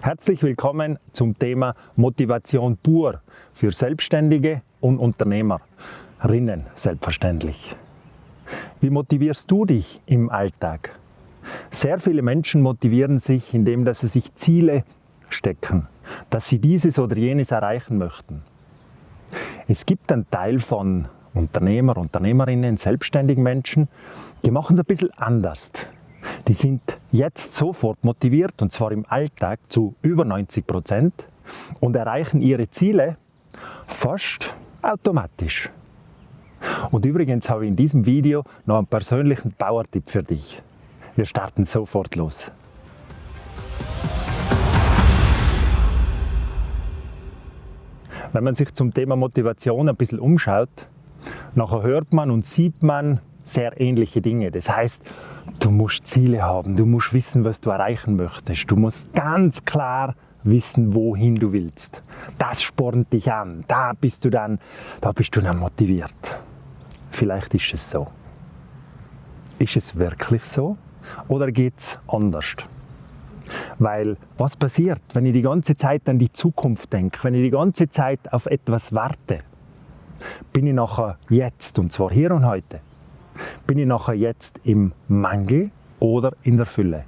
Herzlich willkommen zum Thema Motivation pur für Selbstständige und Unternehmerinnen selbstverständlich. Wie motivierst du dich im Alltag? Sehr viele Menschen motivieren sich, indem dass sie sich Ziele stecken, dass sie dieses oder jenes erreichen möchten. Es gibt einen Teil von Unternehmer, Unternehmerinnen, selbstständigen Menschen, die machen es ein bisschen anders. Die sind jetzt sofort motiviert und zwar im Alltag zu über 90 Prozent und erreichen ihre Ziele fast automatisch. Und übrigens habe ich in diesem Video noch einen persönlichen Power-Tipp für dich. Wir starten sofort los. Wenn man sich zum Thema Motivation ein bisschen umschaut, nachher hört man und sieht man sehr ähnliche Dinge. Das heißt, du musst Ziele haben, du musst wissen, was du erreichen möchtest. Du musst ganz klar wissen, wohin du willst. Das spornt dich an. Da bist du dann, da bist du dann motiviert. Vielleicht ist es so. Ist es wirklich so? Oder geht es anders? Weil was passiert, wenn ich die ganze Zeit an die Zukunft denke, wenn ich die ganze Zeit auf etwas warte? Bin ich nachher jetzt, und zwar hier und heute, bin ich nachher jetzt im Mangel oder in der Fülle?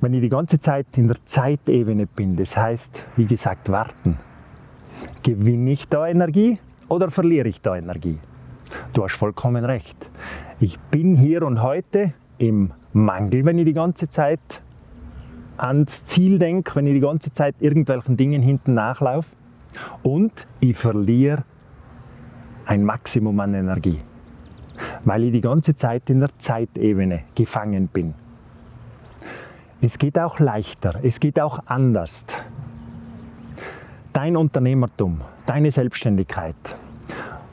Wenn ich die ganze Zeit in der Zeitebene bin, das heißt, wie gesagt, warten, gewinne ich da Energie oder verliere ich da Energie? Du hast vollkommen recht. Ich bin hier und heute im Mangel, wenn ich die ganze Zeit ans Ziel denke, wenn ich die ganze Zeit irgendwelchen Dingen hinten nachlaufe und ich verliere ein Maximum an Energie, weil ich die ganze Zeit in der Zeitebene gefangen bin. Es geht auch leichter, es geht auch anders. Dein Unternehmertum, deine Selbstständigkeit,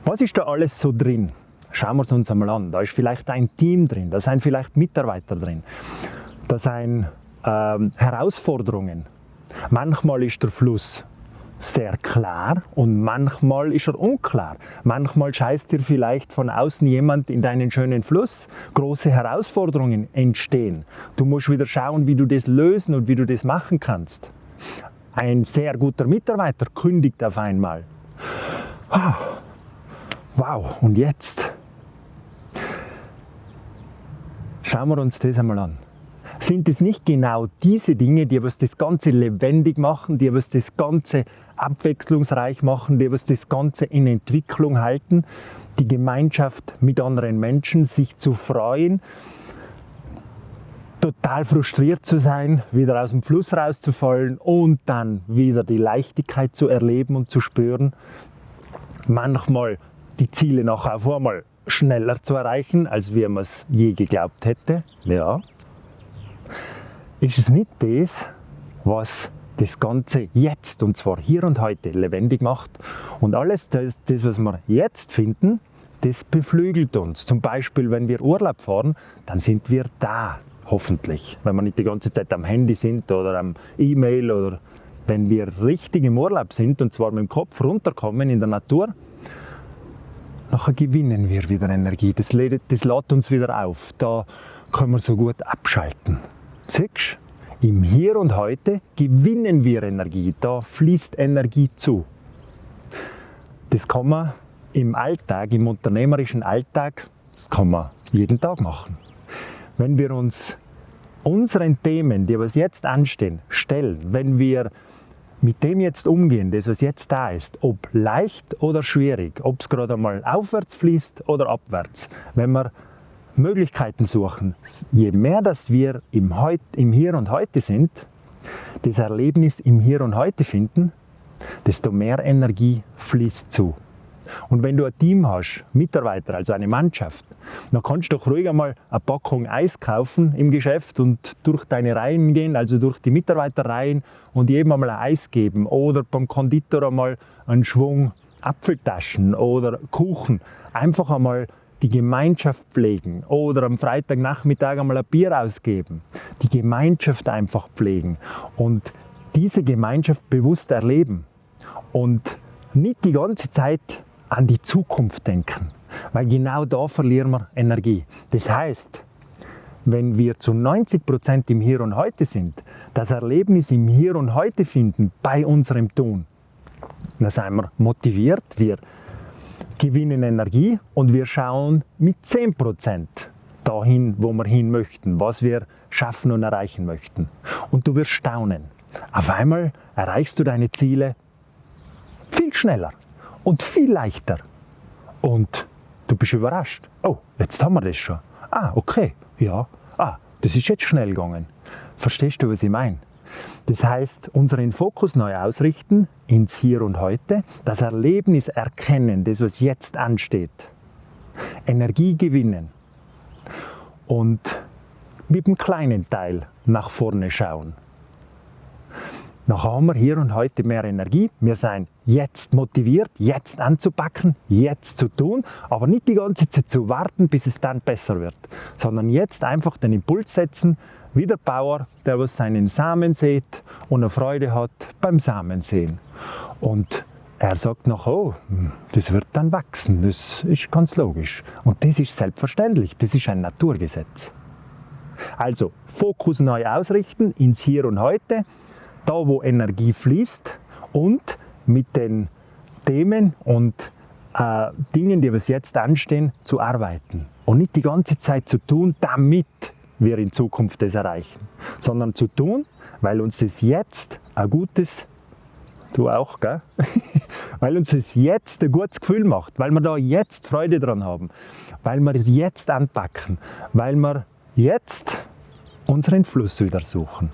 was ist da alles so drin? Schauen wir es uns einmal an. Da ist vielleicht ein Team drin, da sind vielleicht Mitarbeiter drin, da sind ähm, Herausforderungen. Manchmal ist der Fluss sehr klar und manchmal ist er unklar. Manchmal scheißt dir vielleicht von außen jemand in deinen schönen Fluss. Große Herausforderungen entstehen. Du musst wieder schauen, wie du das lösen und wie du das machen kannst. Ein sehr guter Mitarbeiter kündigt auf einmal. Ah, wow, und jetzt? Schauen wir uns das einmal an. Sind es nicht genau diese Dinge, die was das Ganze lebendig machen, die was das Ganze abwechslungsreich machen, die was das Ganze in Entwicklung halten, die Gemeinschaft mit anderen Menschen, sich zu freuen, total frustriert zu sein, wieder aus dem Fluss rauszufallen und dann wieder die Leichtigkeit zu erleben und zu spüren. Manchmal die Ziele nachher auf einmal schneller zu erreichen, als man es je geglaubt hätte. Ja. Ist es nicht das, was das Ganze jetzt, und zwar hier und heute, lebendig macht. Und alles das, das, was wir jetzt finden, das beflügelt uns. Zum Beispiel, wenn wir Urlaub fahren, dann sind wir da, hoffentlich. Wenn wir nicht die ganze Zeit am Handy sind oder am E-Mail oder wenn wir richtig im Urlaub sind und zwar mit dem Kopf runterkommen in der Natur, nachher gewinnen wir wieder Energie. Das lädt, das lädt uns wieder auf. Da können wir so gut abschalten. Siehst? Im Hier und Heute gewinnen wir Energie, da fließt Energie zu. Das kann man im Alltag, im unternehmerischen Alltag, das kann man jeden Tag machen. Wenn wir uns unseren Themen, die was jetzt anstehen, stellen, wenn wir mit dem jetzt umgehen, das was jetzt da ist, ob leicht oder schwierig, ob es gerade einmal aufwärts fließt oder abwärts, wenn wir Möglichkeiten suchen. Je mehr, dass wir im, Heut, im Hier und Heute sind, das Erlebnis im Hier und Heute finden, desto mehr Energie fließt zu. Und wenn du ein Team hast, Mitarbeiter, also eine Mannschaft, dann kannst du doch ruhig einmal eine Packung Eis kaufen im Geschäft und durch deine Reihen gehen, also durch die Mitarbeiterreihen und jedem einmal ein Eis geben oder beim Konditor einmal einen Schwung Apfeltaschen oder Kuchen. Einfach einmal die Gemeinschaft pflegen oder am Freitagnachmittag einmal ein Bier ausgeben, die Gemeinschaft einfach pflegen und diese Gemeinschaft bewusst erleben und nicht die ganze Zeit an die Zukunft denken, weil genau da verlieren wir Energie. Das heißt, wenn wir zu 90 Prozent im Hier und Heute sind, das Erlebnis im Hier und Heute finden bei unserem Tun, dann sind wir motiviert, wir gewinnen Energie und wir schauen mit 10 Prozent dahin, wo wir hin möchten, was wir schaffen und erreichen möchten. Und du wirst staunen. Auf einmal erreichst du deine Ziele viel schneller und viel leichter. Und du bist überrascht. Oh, jetzt haben wir das schon. Ah, okay, ja. Ah, das ist jetzt schnell gegangen. Verstehst du, was ich meine? Das heißt, unseren Fokus neu ausrichten ins Hier und Heute, das Erlebnis erkennen, das was jetzt ansteht, Energie gewinnen und mit dem kleinen Teil nach vorne schauen. Dann haben wir hier und heute mehr Energie. Wir sind jetzt motiviert, jetzt anzupacken, jetzt zu tun, aber nicht die ganze Zeit zu warten, bis es dann besser wird, sondern jetzt einfach den Impuls setzen, wie der Bauer, der was seinen Samen sät und eine Freude hat beim Samensehen. Und er sagt noch, oh, das wird dann wachsen, das ist ganz logisch. Und das ist selbstverständlich, das ist ein Naturgesetz. Also Fokus neu ausrichten ins Hier und Heute, da wo Energie fließt und mit den Themen und äh, Dingen, die was jetzt anstehen, zu arbeiten. Und nicht die ganze Zeit zu tun, damit wir in Zukunft das erreichen, sondern zu tun, weil uns das jetzt ein gutes, du auch, gell? weil uns das jetzt ein gutes Gefühl macht, weil wir da jetzt Freude dran haben, weil wir es jetzt anpacken, weil wir jetzt unseren Fluss wieder suchen.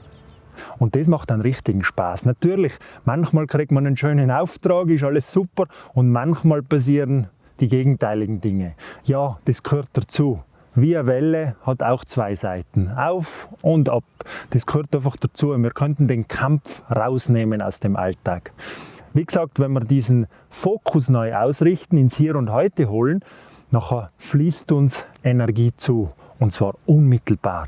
Und das macht einen richtigen Spaß. Natürlich, manchmal kriegt man einen schönen Auftrag, ist alles super und manchmal passieren die gegenteiligen Dinge. Ja, das gehört dazu. Eine Welle hat auch zwei Seiten, auf und ab. Das gehört einfach dazu. Wir könnten den Kampf rausnehmen aus dem Alltag. Wie gesagt, wenn wir diesen Fokus neu ausrichten, ins Hier und Heute holen, nachher fließt uns Energie zu und zwar unmittelbar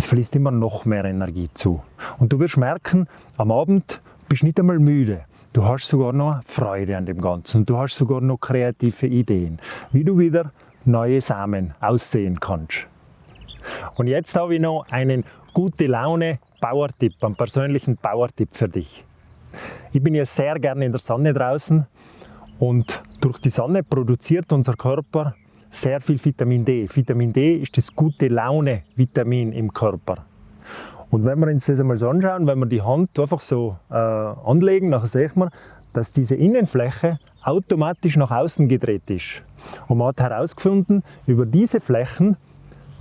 es fließt immer noch mehr Energie zu. Und du wirst merken, am Abend bist du nicht einmal müde. Du hast sogar noch Freude an dem Ganzen. Du hast sogar noch kreative Ideen, wie du wieder neue Samen aussehen kannst. Und jetzt habe ich noch einen gute Laune Bauertipp, einen persönlichen Bauertipp für dich. Ich bin ja sehr gerne in der Sonne draußen und durch die Sonne produziert unser Körper sehr viel Vitamin D. Vitamin D ist das gute Laune-Vitamin im Körper. Und wenn wir uns das einmal so anschauen, wenn wir die Hand einfach so äh, anlegen, dann sehen wir, dass diese Innenfläche automatisch nach außen gedreht ist. Und man hat herausgefunden, über diese Flächen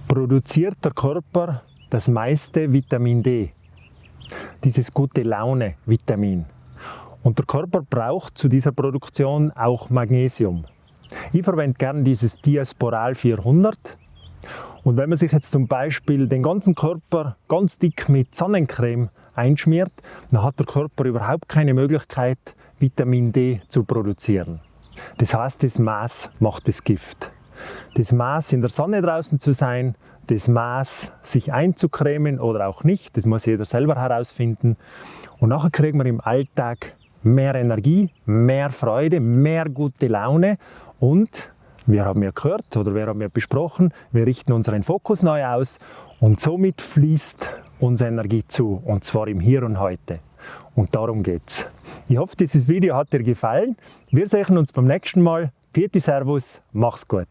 produziert der Körper das meiste Vitamin D. Dieses gute Laune-Vitamin. Und der Körper braucht zu dieser Produktion auch Magnesium. Ich verwende gerne dieses Diasporal 400. Und wenn man sich jetzt zum Beispiel den ganzen Körper ganz dick mit Sonnencreme einschmiert, dann hat der Körper überhaupt keine Möglichkeit, Vitamin D zu produzieren. Das heißt, das Maß macht das Gift. Das Maß in der Sonne draußen zu sein, das Maß sich einzucremen oder auch nicht, das muss jeder selber herausfinden. Und nachher kriegen wir im Alltag mehr Energie, mehr Freude, mehr gute Laune und wir haben ja gehört oder wir haben ja besprochen, wir richten unseren Fokus neu aus und somit fließt unsere Energie zu und zwar im Hier und Heute. Und darum geht's. Ich hoffe, dieses Video hat dir gefallen. Wir sehen uns beim nächsten Mal. Vierte Servus, mach's gut.